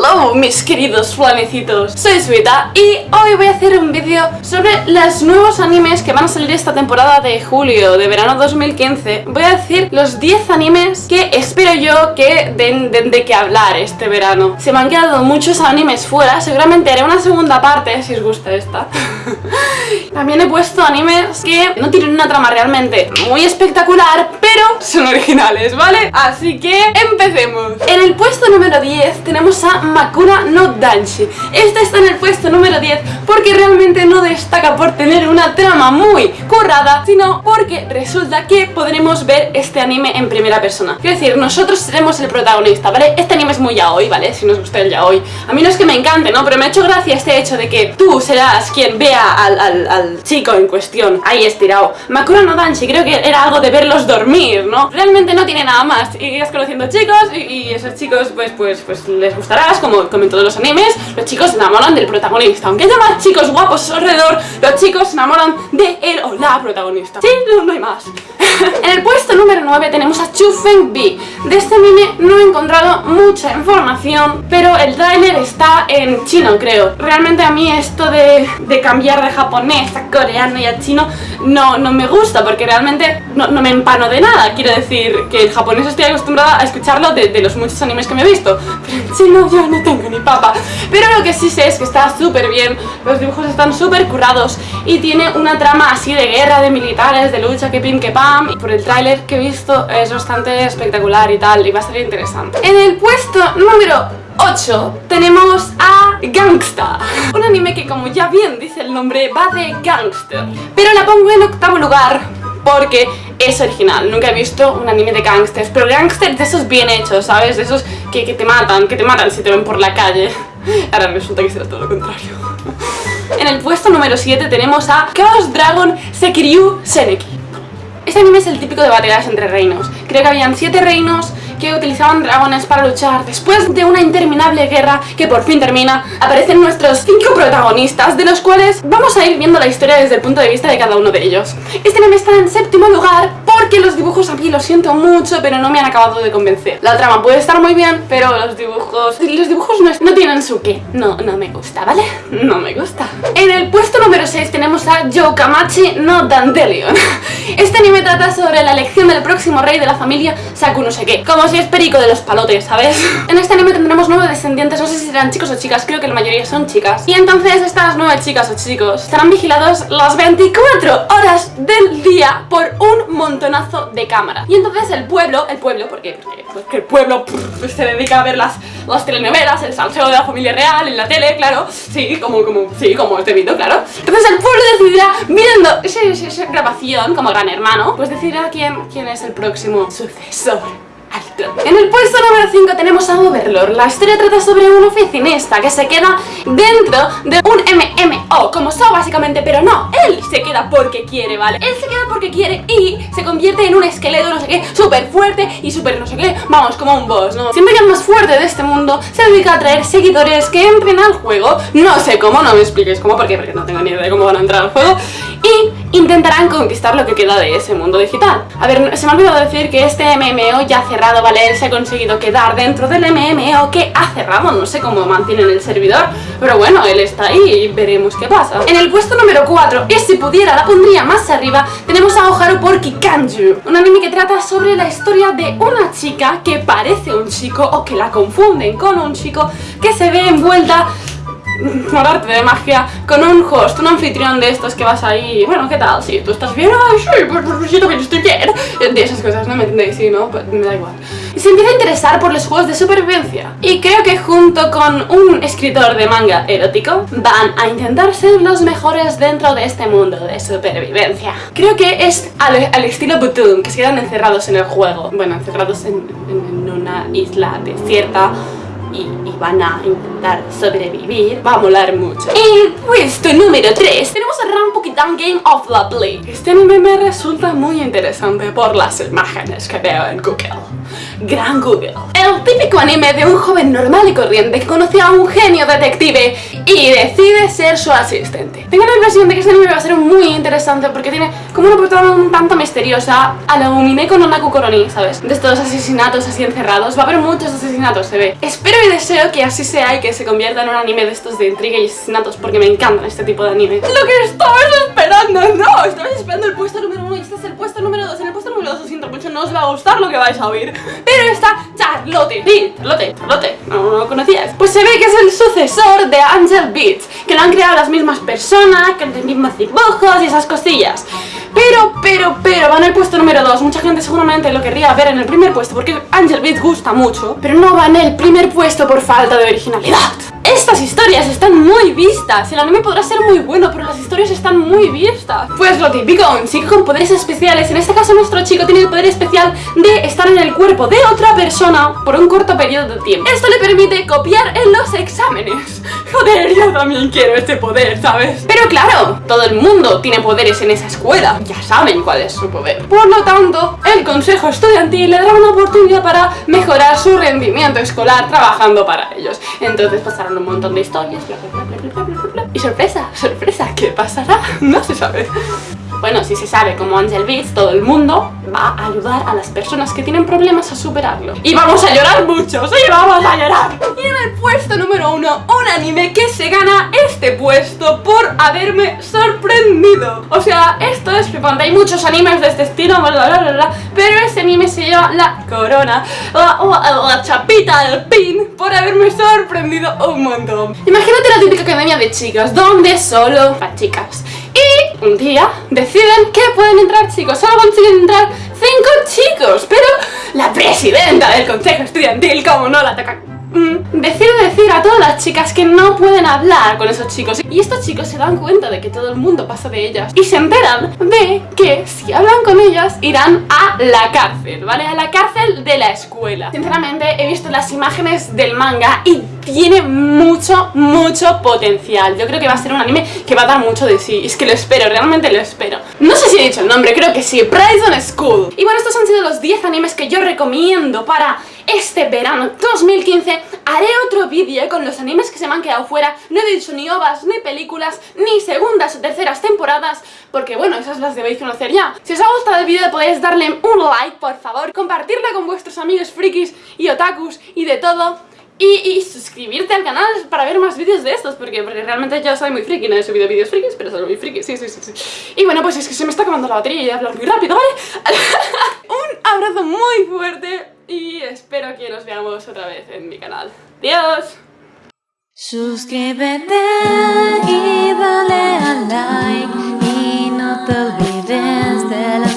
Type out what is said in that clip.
love Mis queridos flanecitos, soy Suita y hoy voy a hacer un vídeo sobre los nuevos animes que van a salir esta temporada de julio, de verano 2015 Voy a decir los 10 animes que espero yo que den, de qué hablar este verano. Se me han quedado muchos animes fuera, seguramente haré una segunda parte si os gusta esta. También he puesto animes que no tienen una trama realmente muy espectacular, pero son originales, ¿vale? Así que empecemos. En el puesto número 10 tenemos a Makura no Danshi Este está en el puesto número 10 porque realmente no destaca por tener una trama muy currada Sino porque resulta que podremos ver este anime en primera persona Quiero decir, nosotros seremos el protagonista, ¿vale? Este anime es muy yaoi, ¿vale? Si nos gusta el yaoi A mí no es que me encante, ¿no? Pero me ha hecho gracia este hecho de que tú serás quien vea al, chico en cuestión Ahí estirado Makura no Danshi, creo que era algo de verlos dormir, ¿no? Realmente no tiene nada más Y irás conociendo chicos y, esos chicos pues, pues, pues les gustarás como, como en todos los animes Los chicos se enamoran del protagonista. Aunque haya más chicos guapos alrededor Los chicos se enamoran de él o la protagonista. Sí, no, hay más. En el puesto número 9 tenemos a Chu Feng Bi De este anime no he encontrado mucha información Pero el tráiler está en chino creo. Realmente a mí esto de, de cambiar de japonés a coreano y a chino no, no me gusta Porque realmente no, no me empano de nada. Quiero decir que el japonés estoy acostumbrada a escucharlo de, de los muchos animes que me he visto. Si no, yo no tengo ni papa. Pero lo que sí sé es que está súper bien Los dibujos están súper currados Y tiene una trama así de guerra, de militares, de lucha, que pim, que pam. Y por el tráiler que he visto es bastante espectacular y tal Y va a ser interesante. En el puesto número 8 tenemos a Gangsta Un anime que como ya bien dice el nombre va de gangster Pero la pongo en octavo lugar porque es original. Nunca he visto un anime de gangsters, pero gangsters de esos bien hechos, ¿sabes? De esos que, te matan, que te matan si te ven por la calle. Ahora resulta que será todo lo contrario. En el puesto número 7 tenemos a Chaos Dragon Sekiryu Seneki. Este anime es el típico de batallas entre reinos. Creo que habían 7 reinos que utilizaban dragones para luchar. Después de una interminable guerra que por fin termina, aparecen nuestros cinco protagonistas, de los cuales vamos a ir viendo la historia desde el punto de vista de cada uno de ellos. Este anime está en séptimo lugar porque los dibujos a mí lo siento mucho, pero no me han acabado de convencer. La trama puede estar muy bien, pero los dibujos... Los dibujos no, tienen su qué. No, no me gusta, ¿vale? No me gusta. En el puesto número 6 tenemos a Youkamachi no Dandelion. Este anime trata sobre la elección del próximo rey de la familia Saku. Como si es perico de los palotes, ¿sabes? En este anime tendremos nueve descendientes, no sé si serán chicos o chicas, creo que la mayoría son chicas. Y entonces estas nueve chicas o chicos estarán vigilados las 24 horas del día por un montonazo de cámaras. Y entonces el pueblo, el pueblo, porque, porque, el pueblo se dedica a ver las, las telenovelas, el salseo de la familia real en la tele, claro, sí, como, como, sí, como este vídeo, claro. Entonces el pueblo decidirá, viendo esa, grabación como gran hermano, pues decidirá quién, quién es el próximo sucesor. En el puesto número 5 tenemos a Overlord. La historia trata sobre un oficinista que se queda dentro de un MMO, como so básicamente, pero no, él se queda porque quiere, ¿vale? Él se queda porque quiere y se convierte en un esqueleto, no sé qué, súper fuerte y súper no sé qué, vamos, como un boss, ¿no? Siempre que el más fuerte de este mundo se dedica a traer seguidores que entren al juego, no sé cómo, no me expliquéis cómo, porque, porque no tengo ni idea de cómo van a entrar al juego, y intentarán conquistar lo que queda de ese mundo digital. A ver, se me ha olvidado decir que este MMO ya ha cerrado, ¿vale? Él se ha conseguido quedar dentro del MMO que ha cerrado, no sé cómo mantienen el servidor, pero bueno, él está ahí y veremos qué pasa. En el puesto número 4, y si pudiera la pondría más arriba, tenemos a Oharu por Kikanju, un anime que trata sobre la historia de una chica que parece un chico o que la confunden con un chico que se ve envuelta por arte de magia con un host, un anfitrión de estos que vas ahí, bueno, ¿qué tal? Si tú estás bien, ay, sí, pues, pues, yo también estoy bien. De esas cosas, ¿no? ¿Me entendéis? Sí, ¿no? Pues me da igual. Se empieza a interesar por los juegos de supervivencia. Y creo que junto con un escritor de manga erótico, van a intentar ser los mejores dentro de este mundo de supervivencia. Creo que es al, estilo Butoon, que se quedan encerrados en el juego. Bueno, encerrados en, en una isla desierta y, van a intentar sobrevivir. Va a molar mucho. En puesto número 3 tenemos a Rampukitan Game of Lovely Este anime me resulta muy interesante por las imágenes que veo en Google Gran Google El típico anime de un joven normal y corriente que conoce a un genio detective y decide ser su asistente. Tengo la impresión de que este anime va a ser muy interesante porque tiene como una portada un tanto misteriosa a la Umine con Onaku Koroni, ¿sabes? De estos asesinatos así encerrados. Va a haber muchos asesinatos, se ve. Espero y deseo que así sea y que se convierta en un anime de estos de intriga y asesinatos porque me encantan este tipo de anime. Lo que estabas esperando, no, estabas esperando el puesto número uno y este es el puesto número dos. En el puesto número dos, lo siento mucho, no os va a gustar lo que vais a oír. Pero está Charlotte, sí, Charlotte, no, no lo conocías. Pues se ve que es el sucesor de Angel Beats, que lo han creado las mismas personas, que los mismos dibujos y esas cosillas. Pero, pero, pero, va en el puesto número 2 Mucha gente seguramente lo querría ver en el primer puesto Porque Angel Beats gusta mucho Pero no va en el primer puesto por falta de originalidad estas historias están muy vistas El anime podrá ser muy bueno, pero las historias están muy vistas. Pues lo típico, un chico con poderes especiales. En este caso nuestro chico tiene el poder especial de estar en el cuerpo de otra persona Por un corto periodo de tiempo. Esto le permite copiar en los exámenes. Joder, yo también quiero este poder, ¿sabes? Pero claro, todo el mundo tiene poderes en esa escuela. Ya saben cuál es su poder. Por lo tanto, el consejo estudiantil le dará una oportunidad para mejorar su rendimiento escolar trabajando para ellos. Entonces pasarán un montón de historias, Y sorpresa, sorpresa, ¿qué pasará? No se sabe. Bueno, si se sabe como Angel Beats, todo el mundo va a ayudar a las personas que tienen problemas a superarlo. Y vamos a llorar mucho, sí, vamos a llorar. Y en el puesto número uno, un anime que se gana este puesto por haberme sorprendido. O sea, esto es flipante, hay muchos animes de este estilo, pero este anime se lleva la corona, la, la chapita del pin, por haberme sorprendido un montón. Imagínate la típica academia de chicas, donde solo para chicas. Un día deciden que pueden entrar chicos, solo consiguen entrar cinco chicos, pero la presidenta del consejo estudiantil, como no la toca Mm, decide decir a todas las chicas que no pueden hablar con esos chicos Y estos chicos se dan cuenta de que todo el mundo pasa de ellas Y se enteran de que si hablan con ellas irán a la cárcel, ¿vale? A la cárcel de la escuela Sinceramente he visto las imágenes del manga y tiene mucho, mucho potencial. Yo creo que va a ser un anime que va a dar mucho de sí. Es que lo espero, realmente lo espero. No sé si he dicho el nombre, creo que sí Prison School. Y bueno, estos han sido los 10 animes que yo recomiendo para este verano 2015 haré otro vídeo con los animes que se me han quedado fuera. No he dicho ni ovas, ni películas, ni segundas o terceras temporadas Porque bueno, esas las debéis conocer ya. Si os ha gustado el vídeo podéis darle un like, por favor. Compartirla con vuestros amigos frikis y otakus y de todo y, suscribirte al canal para ver más vídeos de estos porque, porque realmente yo soy muy friki, no he subido vídeos frikis, pero soy muy friki, sí, sí, sí, sí Y bueno, pues es que se me está acabando la batería y a hablar muy rápido, ¿vale? un abrazo muy fuerte y espero que nos veamos otra vez en mi canal. ¡Adiós! Suscríbete y dale a like y no te olvides de los